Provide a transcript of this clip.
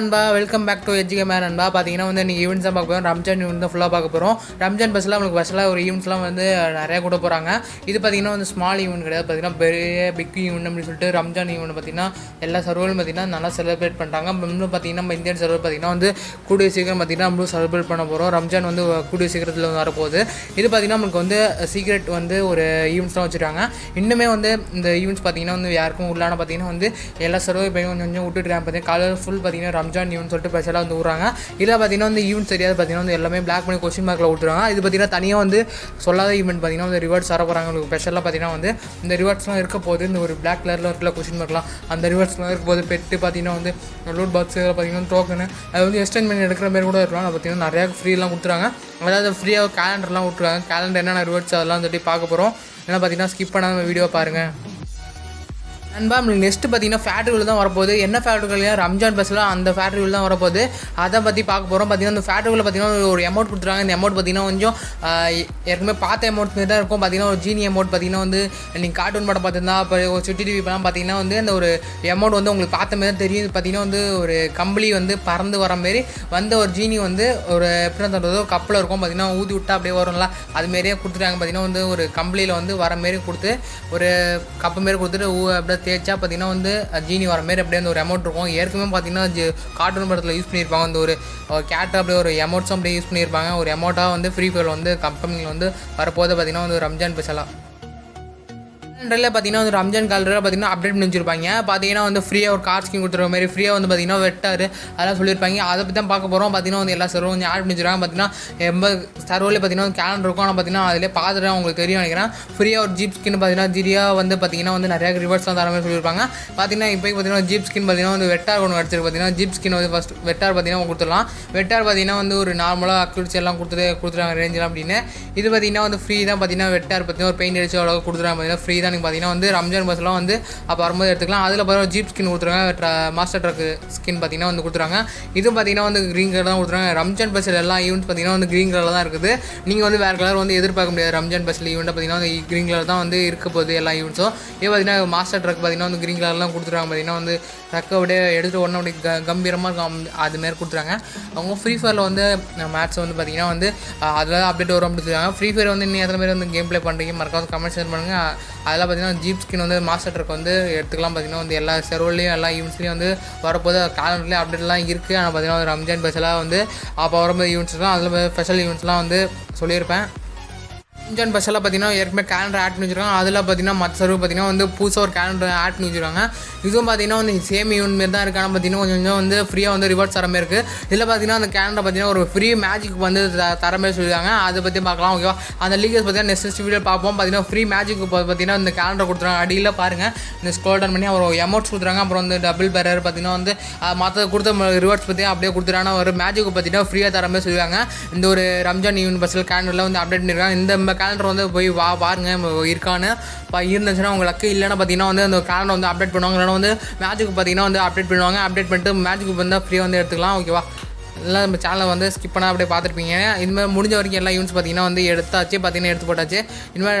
நண்பா welcome back to எஜ்ஜிகே man நண்பா பார்த்தீங்கன்னா வந்து நீங்கள் ஈவெண்ட்ஸ் தான் பார்க்க போகிறோம் ரம்ஜான் ஈவெண்ட் தான் ஃபுல்லாக பார்க்க போகிறோம் ரம்ஜான் பஸ்ஸில் உங்களுக்கு பஸ்ஸில் ஒரு ஈவெண்ட்ஸ்லாம் வந்து நிறையா கூட போகிறாங்க இது பார்த்தீங்கன்னா வந்து ஸ்மால் ஈவெண்ட் கிடையாது. பார்த்தீங்கன்னா பெரிய பிக் ஈவெண்ட் அப்படின்னு சொல்லிட்டு ரம்ஜான் ஈவெண்ட் பார்த்தீங்கன்னா எல்லா சர்வரும் பார்த்தீங்கன்னா நல்லா செலிப்ரேட் பண்ணுறாங்க இன்னும் பார்த்தீங்கன்னா நம்ம இந்தியன் சர்வர் பார்த்தீங்கன்னா வந்து கூடிய சீக்கிரம் பார்த்தீங்கன்னா நம்மளும் செலிப்ரேட் பண்ண போகிறோம் ரம்ஜான் வந்து கூடிய சீக்கிரத்தில் வந்து வரப்போகுது. இது பார்த்தீங்கன்னா நம்மளுக்கு வந்து சீக்ரெட் வந்து ஒரு ஈவெண்ட்ஸ்லாம் வச்சுருக்காங்க. இன்னுமே வந்து இந்த ஈவெண்ட்ஸ் பார்த்தீங்கன்னா வந்து யாருக்கும் உள்ளான பார்த்தீங்கன்னா வந்து எல்லா சர்வர் இப்போ கொஞ்சம் கொஞ்சம் விட்டுட்டுருக்காங்க பார்த்தீங்கன்னா காலையில் ஃபுல் பார்த்தீங்கன்னா ரம்ஜான் ஈவெண்ட் சொல்லிட்டு ஸ்பெஷலாக வந்து விட்றாங்க இதில் பார்த்தீங்கன்னா வந்து ஈவெண்ட் தெரியாது. பார்த்தீங்கன்னா வந்து எல்லாமே பிளாக் பண்ணி கொஸ்டின் மார்க்கில் விட்டுருவாங்க இது பார்த்தீங்கன்னா தனியாக வந்து சொல்லாத ஈவெண்ட் பார்த்தீங்கன்னா வந்து ரிவார்ட்ஸ் வர போகிறாங்க உங்களுக்கு ஸ்பெஷலாக பார்த்தீங்கன்னா வந்து இந்த ரிவார்ட்ஸ்லாம் இருக்க போது இந்த ஒரு பிளாக் கலரில் இருக்கிற கொஸ்டின் மார்க்லாம் அந்த ரிவார்ட்ஸ்லாம் இருக்க போது பெட்டு பார்த்தீங்கன்னா வந்து லூட் பாக்ஸ் பார்த்தீங்கன்னா டோக்கனு அது வந்து எக்ஸ்டெண்ட் பண்ணி எடுக்கிற மாதிரி கூட இருக்கலாம். பார்த்தீங்கன்னா நிறையா ஃப்ரீலாம் கொடுத்துறாங்க அதாவது ஃப்ரீயாக கேலண்டர்லாம் விட்ருவாங்க கேலண்டர் என்னென்ன ரிவார்ட்ஸ் அதெல்லாம் சொல்லி பார்க்க போகிறோம் ஏன்னா பார்த்தீங்கன்னா ஸ்கிப் பண்ணாமல் வீடியோ பாருங்கள் நண்பா நம்மளுக்கு நெக்ஸ்ட் பார்த்தீங்கன்னா ஃபேக்ட்ரிவில் தான் வரப்போகுது. என்ன ஃபேக்ட்ரிகள் ரம்ஜான் பஸ்ஸில் அந்த ஃபேக்ட்ரிவில் தான் வரப்போகுது. அதை பற்றி பார்க்க போகிறோம் பார்த்தீங்கன்னா அந்த ஃபேக்ட்ரியில் பார்த்தீங்கன்னா ஒரு அமௌண்ட் கொடுத்துருக்காங்க. இந்த அமௌண்ட் பார்த்தீங்கன்னா கொஞ்சம் ஏற்கனவே பார்த்த அமௌண்ட் தான் இருக்கும். பார்த்தீங்கன்னா ஒரு ஜீனி அமௌண்ட் பார்த்தீங்கன்னா வந்து நீங்கள் கார்ட்டூன் படம் பார்த்துருந்தா அப்போ ஒரு சுட்டி டிவி படம் பார்த்தீங்கன்னா வந்து அந்த ஒரு அமௌண்ட் வந்து உங்களுக்கு பார்த்த மாதிரி தான் தெரியும். பார்த்தீங்கன்னா வந்து ஒரு கம்பளி வந்து பறந்து வர மாரி வந்த ஒரு ஜீனி வந்து ஒரு எப்படி சொல்கிறது கப்பில் இருக்கும். பார்த்தீங்கன்னா ஊதி விட்டா அப்படியே வரும்ல அது மாரியே கொடுத்துட்டாங்க. பார்த்தீங்கன்னா வந்து ஒரு கம்பளியில் வந்து வர மாரி கொடுத்து ஒரு கப்பு மாரி கொடுத்துட்டு ஊ அப்படியே தேய்ச்சா பார்த்தீங்கன்னா வந்து ஜீனி வர மாதிரி அப்படியே அந்த ஒரு அமௌண்ட் இருக்கும். ஏற்கனவே பார்த்தீங்கன்னா ஜி- கார்ட்டூன் படத்தில் யூஸ் பண்ணியிருப்பாங்க. அந்த ஒரு கேட் அப்படியே ஒரு அமௌண்ட்ஸும் அப்படியே யூஸ் பண்ணியிருப்பாங்க. ஒரு அமௌண்ட்டாக வந்து ஃப்ரீ ஃபயர் வந்து கம்பெனியில் வந்து வரப்போது பார்த்தீங்கன்னா வந்து ரம்ஜான் பெஷலாக கேலண்டரில் பார்த்தீங்கன்னா வந்து ரம்ஜான் கேலண்டரில் பார்த்தீங்கன்னா அப்டேட் பண்ணி வச்சிருப்பாங்க பார்த்தீங்கன்னா வந்து ஃப்ரீயாக ஒரு கார் ஸ்கீம் கொடுத்துருக்க மாதிரி ஃப்ரீயாக வந்து பார்த்தீங்கன்னா வெட்டார். அதெல்லாம் சொல்லியிருப்பாங்க அதை பற்றி தான் பார்க்க போகிறோம் பார்த்தீங்கன்னா வந்து எல்லா சர்வரும் கொஞ்சம் ஆட் பண்ணிச்சிருக்காங்க பார்த்தீங்கன்னா எண்பது சர்வரில் பார்த்தீங்கன்னா கேலண்டர் இருக்கும். ஆனால் பார்த்தீங்கன்னா அதிலே பார்த்துட்டு உங்களுக்கு தெரியும் நினைக்கிறேன். ஃப்ரீயாக ஒரு ஜீப் ஸ்கின் பார்த்தீங்கன்னா ஜிரியாக வந்து பார்த்தீங்கன்னா வந்து நிறையா ரிவர்ஸ்லாம் தர மாதிரி சொல்லியிருப்பாங்க பார்த்தீங்கன்னா இப்போ பார்த்தீங்கன்னா ஜீப் ஸ்கின் பார்த்தீங்கன்னா வந்து வெட்டார் ஒன்று கிடச்சிருக்கு பார்த்தீங்கன்னா ஜீப் ஸ்கின் வந்து ஃபஸ்ட் வெட்டார் பார்த்தீங்கன்னா கொடுத்துடலாம். வெட்டார் பார்த்தீங்கன்னா வந்து ஒரு நார்மலாக அக்யூரிச்சி எல்லாம் கொடுத்துட்டு கொடுத்துருவாங்க ரேஞ்செலாம் அப்படின்னு. இது பார்த்தீங்கன்னா வந்து ஃப்ரீ தான். பார்த்தீங்கன்னா வெட்டார் பார்த்தீங்கன்னா ஒரு பெயிண்ட் அடிச்சு அவ்வளோ கொடுத்துருவாங்க பார்த்தீங்கன்னா ஃப்ரீ தான் ரம்ஜானுக்கு பார்த்தீங்கன்னா வந்து ரம்ஜான் பஸ்லாம் வந்து அப்போ வரும்போது எடுத்துக்கலாம். அதில் பார்த்தீங்கன்னா ஜீப் ஸ்கின் கொடுத்துருவாங்க மாஸ்டர் ட்ரக் ஸ்கின் பார்த்தீங்கன்னா வந்து கொடுத்துருவாங்க இதுவும் பார்த்தீங்கன்னா வந்து க்ரீன் கலர் தான் கொடுத்துருவாங்க ரம்ஜான் பஸ்ஸில் எல்லா ஈவெண்ட்ஸ் பார்த்தீங்கன்னா வந்து க்ரீன் கலரில் தான் இருக்குது. நீங்கள் வந்து வேறு கலர் வந்து எதிர்பார்க்க முடியாது. ரம்ஜான் பஸ்ஸில் ஈவெண்ட்டை பார்த்தீங்கன்னா வந்து க்ரீன் கலர் தான் வந்து இருக்க போகுது எல்லா ஈவெண்ட்ஸும் இது பார்த்தீங்கன்னா மாஸ்டர் ட்ரக் பார்த்தீங்கன்னா வந்து க்ரீன் கலர்லாம் கொடுத்துருவாங்க பார்த்தீங்கன்னா வந்து ட்ரக்கை அப்படியே எடுத்துகிட்டு உடனே அப்படியே க கம்பீரமாக இருக்கும். அது மாரி கொடுத்துருவாங்க அவங்க ஃப்ரீ ஃபயரில் வந்து மேட்ச் வந்து பார்த்தீங்கன்னா வந்து அதில் அப்டேட் வரும் அப்படின்னு சொல்லுவாங்க ஃப்ரீ ஃபயர் வந்து இன்னும் எத்தனை பேர் வந்து கேம் ப்ளே பண்ணுறீங்க மறக்காம கமெண்ட் ஷேர் பண்ணுங்கள் அதெல்லாம் பார்த்தீங்கன்னா ஜீப் ஸ்கின் வந்து மாஸ்டர் ட்ரக் வந்து எடுத்துக்கலாம். பார்த்தீங்கன்னா வந்து எல்லா செர்வர்லேயும் எல்லா ஈவெண்ட்ஸ்லேயும் வந்து வரப்போது காலண்டர்லேயும் அப்டேட்லாம் இருக்குது ஆனால் பார்த்தீங்கன்னா வந்து ரம்ஜான் பஸ்ஸெல்லாம் வந்து அப்போ வரும்போது ஈவெண்ட்ஸ்லாம் அதில் ஸ்பெஷல் ஈவெண்ட்ஸ்லாம் வந்து சொல்லியிருப்பேன். ரம்ஜான் பஸ்ஸில் பார்த்தீங்கன்னா ஏற்கனவே கேலண்டர் ஆட் பண்ணி வச்சுருக்காங்க. அதில் பார்த்தீங்கன்னா மற்ற சர்வ் பார்த்தீங்கன்னா வந்து புதுசாக ஒரு கேலண்டர் ஆட் பண்ணி வச்சுருக்காங்க. இதுவும் பார்த்தீங்கன்னா வந்து சேம் யூன் மாரி தான் இருக்கு. ஆனால் பார்த்தீங்கன்னா கொஞ்சம் கொஞ்சம் வந்து ஃப்ரீயாக வந்து ரிவார்ட்ஸ் தர மாதிரி இருக்குது இதில் பார்த்தீங்கன்னா அந்த கேலண்டர் பார்த்தீங்கன்னா ஒரு ஃப்ரீ மேஜிக் வந்து தர மாதிரி சொல்லியிருக்காங்க. அதை பற்றி பார்க்கலாம் ஓகேவா அந்த லீகல்ஸ் பார்த்தீங்கன்னா நெக்ஸ்ட் வீடியோ பார்ப்போம். பார்த்தீங்கன்னா ஃப்ரீ மேஜிக் பார்த்தீங்கன்னா இந்த கேலண்டர் கொடுத்துருவாங்க அடியில் பாருங்கள் இந்த ஸ்கோல் டவுன் பண்ணி அவர் அமௌண்ட்ஸ் கொடுத்துறாங்க அப்புறம் வந்து டபுள் பேரர் பார்த்தீங்கன்னா வந்து மற்ற கொடுத்த ரிவார்ட்ஸ் பற்றி அப்படியே கொடுத்துறாங்க ஒரு மேஜிக் பார்த்தீங்கன்னா ஃப்ரீயாக தர மாதிரி சொல்லுவாங்க இந்த ஒரு ரம்ஜான் ஈவெண்ட் பஸ்ஸில் கேலண்டரில் வந்து அப்டேட் பண்ணியிருக்காங்க. இந்த கேலண்டர் வந்து போய் வா பாருங்க இருக்கான்னு. இருந்துச்சுன்னா உங்கள் லக்கு இல்லைன்னா பார்த்தீங்கன்னா வந்து அந்த கேலண்டர் வந்து அப்டேட் பண்ணுவாங்க. இல்லைன்னா வந்து மேட்ச்சுக்கு பார்த்தீங்கன்னா வந்து அப்டேட் பண்ணுவாங்க. அப்டேட் பண்ணிட்டு மேட்ச்சுக்கு வந்தால் ஃப்ரீயாக வந்து எடுத்துக்கலாம். ஓகேவா எல்லாம் நம்ம சேனலை வந்து ஸ்கிப் பண்ணால் அப்படியே பார்த்துருப்பீங்க. இனிமேல் முடிஞ்ச வரைக்கும் எல்லா யூனிட்ஸ் பார்த்தீங்கன்னா வந்து எடுத்தாச்சு பார்த்தீங்கன்னா எடுத்து போட்டாச்சு. இனிமேல்